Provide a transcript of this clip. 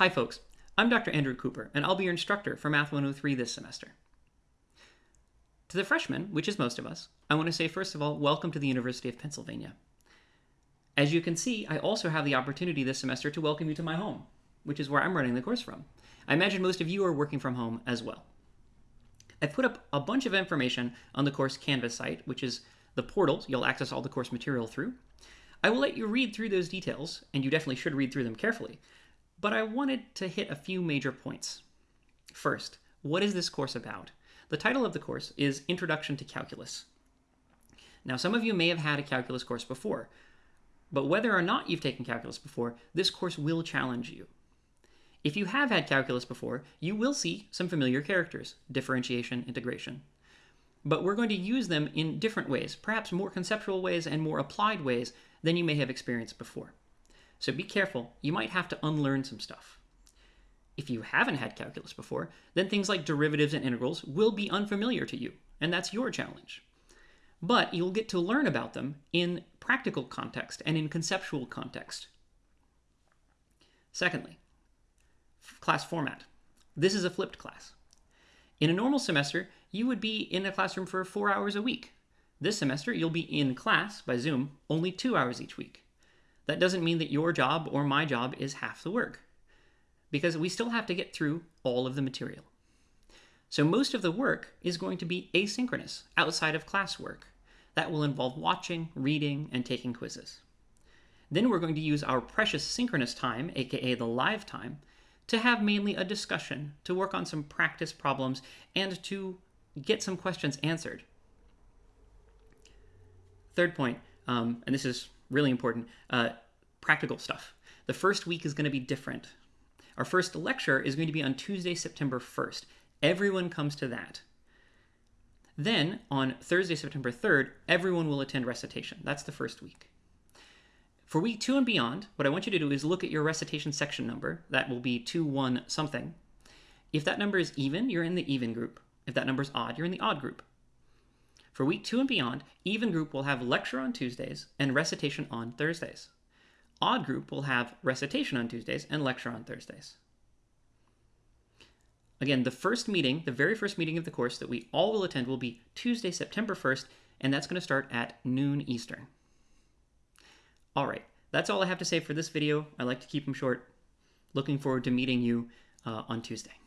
Hi folks, I'm Dr. Andrew Cooper, and I'll be your instructor for Math 103 this semester. To the freshmen, which is most of us, I want to say first of all, welcome to the University of Pennsylvania. As you can see, I also have the opportunity this semester to welcome you to my home, which is where I'm running the course from. I imagine most of you are working from home as well. I've put up a bunch of information on the course Canvas site, which is the portal you'll access all the course material through. I will let you read through those details, and you definitely should read through them carefully, but I wanted to hit a few major points. First, what is this course about? The title of the course is Introduction to Calculus. Now, some of you may have had a calculus course before, but whether or not you've taken calculus before, this course will challenge you. If you have had calculus before, you will see some familiar characters, differentiation, integration. But we're going to use them in different ways, perhaps more conceptual ways and more applied ways than you may have experienced before. So be careful, you might have to unlearn some stuff. If you haven't had calculus before, then things like derivatives and integrals will be unfamiliar to you, and that's your challenge. But you'll get to learn about them in practical context and in conceptual context. Secondly, class format. This is a flipped class. In a normal semester, you would be in a classroom for four hours a week. This semester, you'll be in class by Zoom only two hours each week. That doesn't mean that your job or my job is half the work, because we still have to get through all of the material. So most of the work is going to be asynchronous, outside of classwork. That will involve watching, reading, and taking quizzes. Then we're going to use our precious synchronous time, aka the live time, to have mainly a discussion, to work on some practice problems, and to get some questions answered. Third point, um, and this is really important, uh, practical stuff. The first week is going to be different. Our first lecture is going to be on Tuesday, September 1st. Everyone comes to that. Then, on Thursday, September 3rd, everyone will attend recitation. That's the first week. For week two and beyond, what I want you to do is look at your recitation section number. That will be 2, 1, something. If that number is even, you're in the even group. If that number is odd, you're in the odd group. For week two and beyond, even group will have lecture on Tuesdays and recitation on Thursdays. Odd group will have recitation on Tuesdays and lecture on Thursdays. Again, the first meeting, the very first meeting of the course that we all will attend will be Tuesday, September 1st, and that's going to start at noon Eastern. All right, that's all I have to say for this video. I like to keep them short. Looking forward to meeting you uh, on Tuesday.